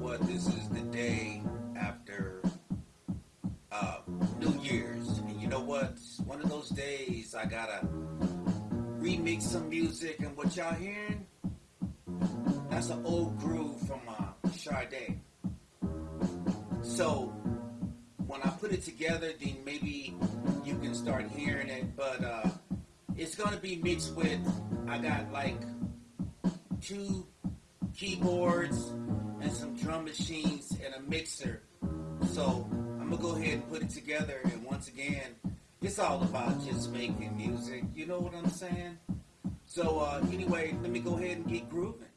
what? This is the day after uh, New Year's. And you know what? One of those days I gotta remix some music. And what y'all hearing? That's an old groove from uh, Sade. So when I put it together, then maybe you can start hearing it. But uh, it's gonna be mixed with. I got like two keyboards and some drum machines and a mixer. So I'm gonna go ahead and put it together. And once again, it's all about just making music. You know what I'm saying? So uh, anyway, let me go ahead and get grooving.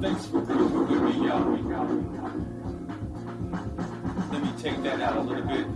Thanks for grooving with me, y'all. Let me take that out a little bit.